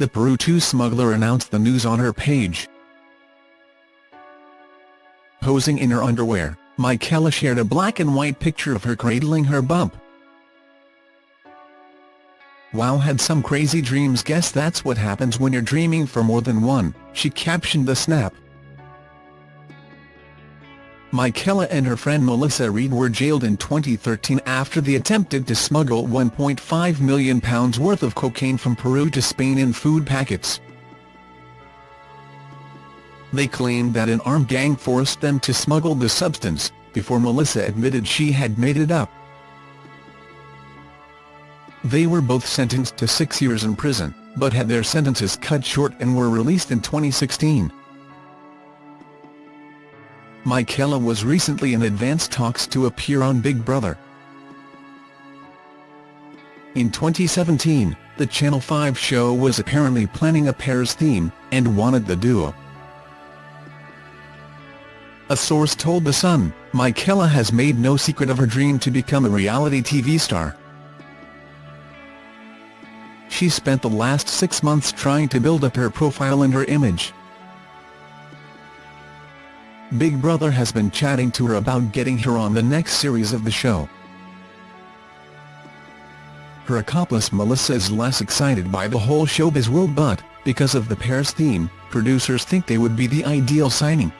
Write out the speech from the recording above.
the Peru 2 smuggler announced the news on her page. Posing in her underwear, Michaela shared a black and white picture of her cradling her bump. Wow had some crazy dreams guess that's what happens when you're dreaming for more than one, she captioned the snap. Michaela and her friend Melissa Reid were jailed in 2013 after they attempted to smuggle £1.5 million worth of cocaine from Peru to Spain in food packets. They claimed that an armed gang forced them to smuggle the substance, before Melissa admitted she had made it up. They were both sentenced to six years in prison, but had their sentences cut short and were released in 2016. Michaela was recently in advanced talks to appear on Big Brother. In 2017, the Channel 5 show was apparently planning a pair's theme, and wanted the duo. A source told The Sun, Michaela has made no secret of her dream to become a reality TV star. She spent the last six months trying to build up her profile and her image. Big Brother has been chatting to her about getting her on the next series of the show. Her accomplice Melissa is less excited by the whole showbiz world but, because of the pair's theme, producers think they would be the ideal signing.